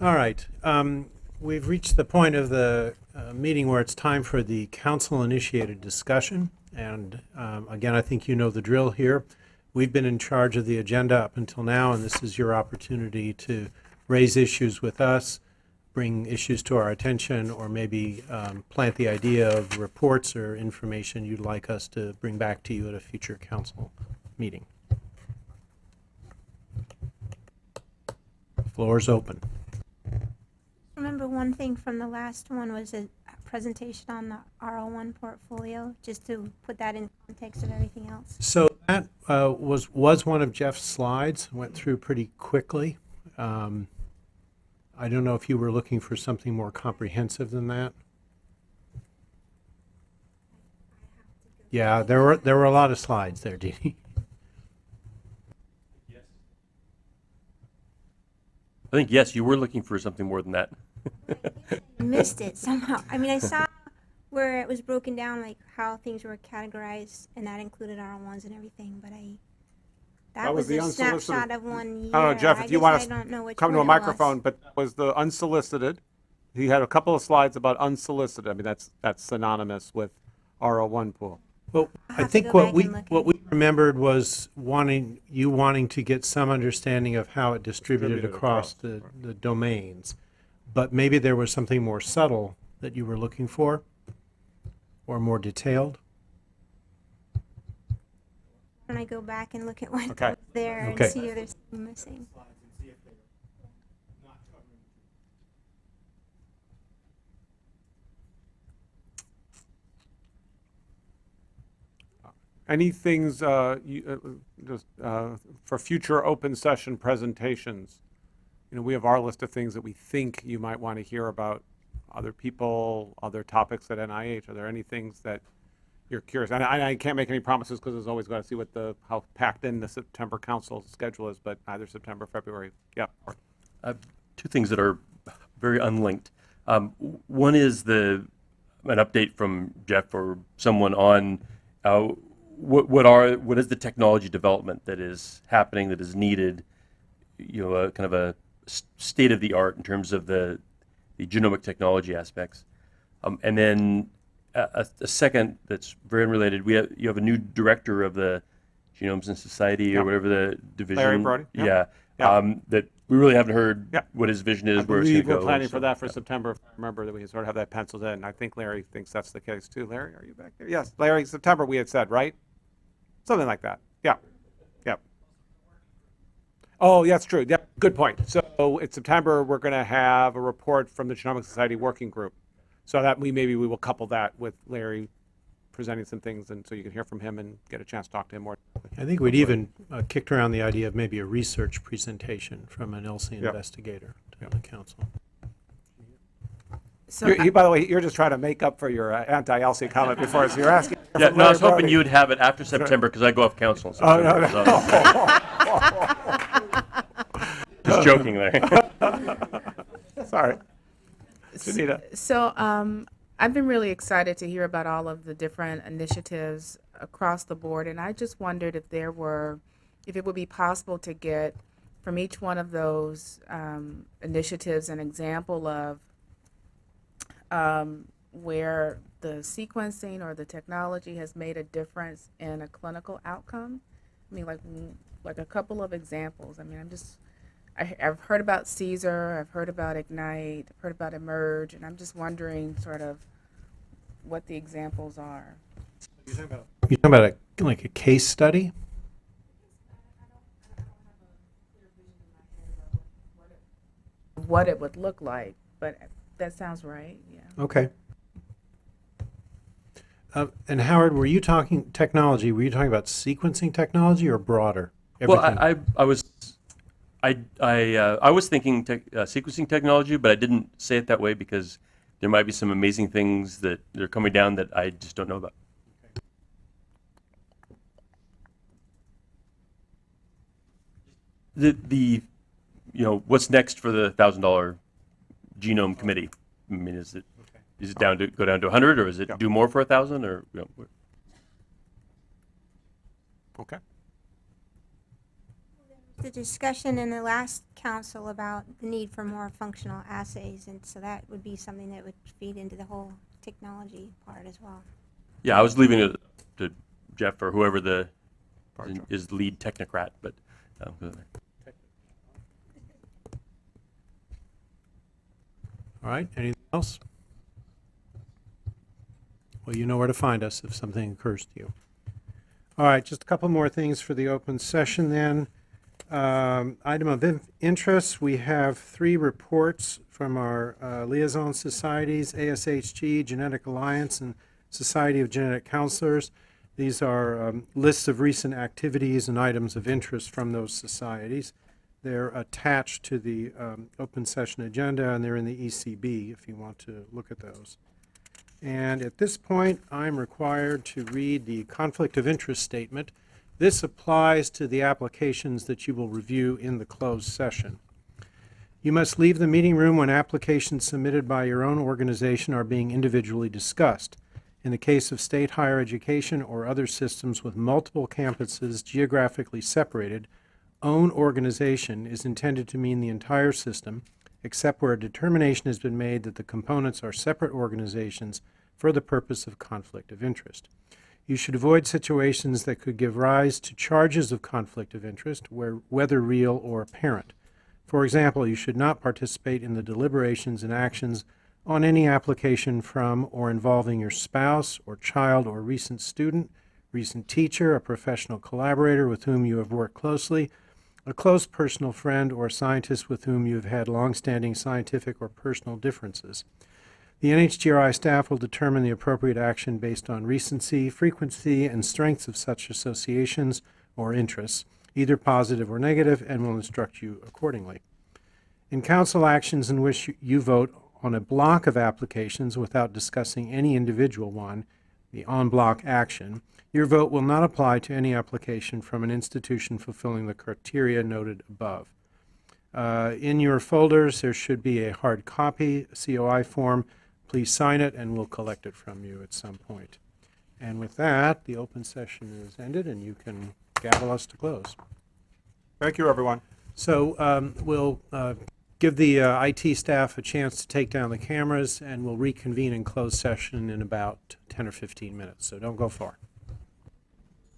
All right. Um, We've reached the point of the uh, meeting where it's time for the council-initiated discussion. And um, again, I think you know the drill here. We've been in charge of the agenda up until now, and this is your opportunity to raise issues with us, bring issues to our attention, or maybe um, plant the idea of reports or information you'd like us to bring back to you at a future council meeting. Floor is open. Remember one thing from the last one was a presentation on the R01 portfolio, just to put that in context of everything else. So that uh, was, was one of Jeff's slides, went through pretty quickly. Um, I don't know if you were looking for something more comprehensive than that. Yeah, there were, there were a lot of slides there, Dee Dee. I think, yes, you were looking for something more than that. Missed it somehow. I mean, I saw where it was broken down, like how things were categorized, and that included R1s and everything, but I, that That was was the a unsolicited- snapshot of one oh, year. I don't know, Jeff, if you want to don't know which come to a one was. microphone, but was the unsolicited. He had a couple of slides about unsolicited. I mean, that's, that's synonymous with R01 pool. Well, I'll I have to think what we, what we remembered was wanting, you wanting to get some understanding of how it distributed Distributed across across, the, the domains. But maybe there was something more subtle that you were looking for, or more detailed. When I go back and look at what Okay. was there and see if there's something missing. Any things, uh, you, uh, just, uh, for future open session presentations? You know, we have our list of things that we think you might want to hear about other people, other topics at NIH. Are there any things that you're curious? And I, I can't make any promises because there's always got to see what the, how packed in the September council schedule is, but either September, February, yeah. I two things that are very unlinked. Um, one is the an update from Jeff or someone on uh, what what are what is the technology development that is happening that is needed. You know, a, kind of a state of the art in terms of the the genomic technology aspects. Um, and then a, a, a second that's very unrelated. We have you have a new director of the Genomes and Society Yeah. or whatever the division. Larry Brody, yeah. Yeah. Yeah. Um, that we really haven't heard Yeah. what his vision is, I where it's going believe to go. we're planning for that for yeah. September. If I Remember that we sort of have that penciled in. I think Larry thinks that's the case too. Larry, are you back there? Yes, Larry, September we had said, right? Something like that. Yeah. Yep. Oh, yeah, that's true. Yep, good point. So in September, we're going to have a report from the Genomic Society Working Group. So that we, maybe we will couple that with Larry presenting some things and so you can hear from him and get a chance to talk to him more. I think we'd even uh, kicked around the idea of maybe a research presentation from an ELSI Yep. investigator to the council. So You- you- By the way, you're just trying to make up for your uh, anti-ELSI comment before, so you're asking. Yeah, no, I was hoping Brody. you would have it after September because I go off council. in Oh, no, September, so- Just joking, there. Sorry. Janita. So um, I've been really excited to hear about all of the different initiatives across the board, and I just wondered if there were, if it would be possible to get from each one of those um, initiatives an example of um, where the sequencing or the technology has made a difference in a clinical outcome. I mean, like like a couple of examples. I mean, I'm just I, I've heard about CSER, I've heard about Ignite, I've heard about eMERGE, and I'm just wondering sort of what the examples are. You're talking about a, like a case study? What it would look like, but that sounds right, yeah. Okay. Uh, And Howard, were you talking technology, were you talking about sequencing technology or broader? Well, I, I, I was, I, I, uh, I was thinking tech, uh, sequencing technology, but I didn't say it that way because there might be some amazing things that are coming down that I just don't know about. The, the, you know, what's next for the thousand dollar genome committee? I mean, is it, is it down to, go down to a hundred or is it Yeah. do more for a thousand or, you know, Okay. The discussion in the last council about the need for more functional assays, and so that would be something that would feed into the whole technology part as well. Yeah, I was leaving it to Jeff or whoever the Bartram. is lead technocrat, but um, All right, anything else? Well, you know where to find us if something occurs to you. All right, just a couple more things for the open session then. Um, Item of in- interest, we have three reports from our uh, liaison societies, ASHG, Genetic Alliance, and Society of Genetic Counselors. These are um, lists of recent activities and items of interest from those societies. They're attached to the um, open session agenda, and they're in the ECB if you want to look at those. And at this point, I'm required to read the conflict of interest statement. This applies to the applications that you will review in the closed session. You must leave the meeting room when applications submitted by your own organization are being individually discussed. In the case of state higher education or other systems with multiple campuses geographically separated, own organization is intended to mean the entire system, except where a determination has been made that the components are separate organizations for the purpose of conflict of interest. You should avoid situations that could give rise to charges of conflict of interest, where, whether real or apparent. For example, you should not participate in the deliberations and actions on any application from or involving your spouse or child or recent student, recent teacher, a professional collaborator with whom you have worked closely, a close personal friend, or scientist with whom you have had long-standing scientific or personal differences. The NHGRI staff will determine the appropriate action based on recency, frequency, and strengths of such associations or interests, either positive or negative, and will instruct you accordingly. In council actions in which you- vote on a block of applications without discussing any individual one, the en bloc action, your vote will not apply to any application from an institution fulfilling the criteria noted above. Uh, In your folders, there should be a hard copy, COI form. Please sign it, and we'll collect it from you at some point. And with that, the open session is ended, and you can gavel us to close. Thank you, everyone. So um, we'll uh, give the uh, IT staff a chance to take down the cameras, and we'll reconvene in closed session in about 10 or 15 minutes, so don't go far.